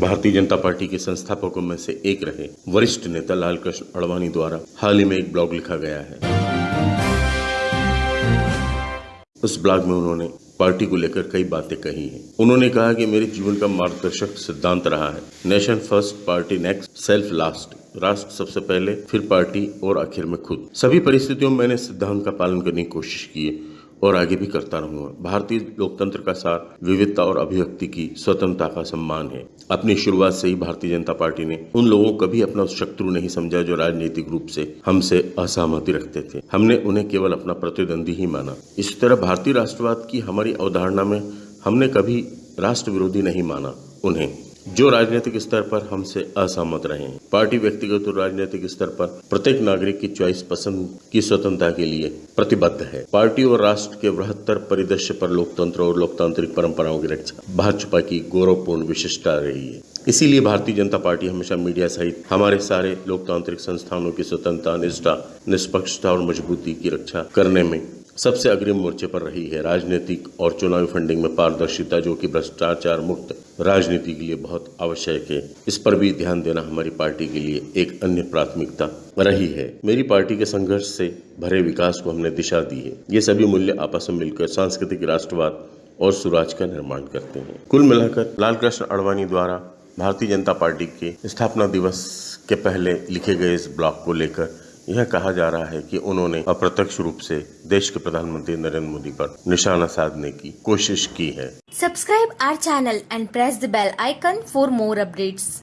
Bharatiya Janata party के संस्थापकों में से एक रहे वरिष्ठ नेता लाल कृष्ण अडवाणी द्वारा हाल ही में एक ब्लॉग लिखा गया है। उस ब्लॉग में उन्होंने पार्टी को लेकर कई बातें कही हैं। उन्होंने कहा कि मेरे जीवन का मार्गदर्शक सिद्धांत रहा है। Nation first, party next, self last. राष्ट्र सबसे पहले, फिर पार्टी और आखिर में खुद। सभी परिस्थितियों में मैंने सिद्धांत का पालन करने की कोशिश की है। और आगे भी करता रहूँगा। भारतीय लोकतंत्र का सार विविधता और अभिव्यक्ति की स्वतंत्रता का सम्मान है। अपनी शुरुआत से ही भारतीय जनता पार्टी ने उन लोगों को भी अपना शत्रु नहीं समझा जो राजनीतिक रूप से हमसे असहमति रखते थे। हमने उन्हें केवल अपना प्रतिद्वंदी ही माना। इसी तरह भारतीय राष्ट्रवाद की हमारी अवधारणा में हमने कभी राष्ट्र विरोधी नहीं माना उन्हें। जो राजनीतिक स्तर पर हमसे असहमत रहे हैं। पार्टी व्यक्तिगत और राजनीतिक स्तर पर प्रत्येक नागरिक की चॉइस पसंद की स्वतंत्रता के लिए प्रतिबद्ध है। पार्टी और राष्ट्र के बृहत्तर परिदृश्य पर लोकतंत्र और लोकतांत्रिक परंपराओं की रक्षा भाजपा की गौरवपूर्ण विशिष्टता रही है। इसीलिए भारतीय जनता पार्टी हमेशा मीडिया सहित हमारे सारे लोकतांत्रिक संस्थानों की स्वतंत्रता, निष्ठा, निष्पक्षता और मजबूती की रक्षा करने में सबसे अग्रिम मोर्चे पर रही है। राजनीतिक और चुनावी फंडिंग में पारदर्शिता, जो कि भ्रष्टाचार मुक्त राजनीति के लिए बहुत आवश्यक है, इस पर भी ध्यान देना हमारी पार्टी के लिए एक अन्य प्राथमिकता रही है। मेरी पार्टी के संघर्ष से भरे विकास को हमने दिशा दी है। ये सभी मूल्य आपस में मिलकर सांस्कृतिक राष्ट्रवाद और सुराज का निर्माण करते हैं। कुल मिलाकर लाल कृष्ण अडवाणी द्वारा भारतीय जनता पार्टी के स्थापना दिवस के पहले लिखे गए इस ब्लॉग को लेकर यह कहा जा रहा है कि उन्होंने अप्रत्यक्ष रूप से देश के प्रधानमंत्री नरेंद्र मोदी पर निशाना साधने की कोशिश की है subscribe our channel and press the bell icon for more updates.